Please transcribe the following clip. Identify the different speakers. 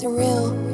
Speaker 1: surreal.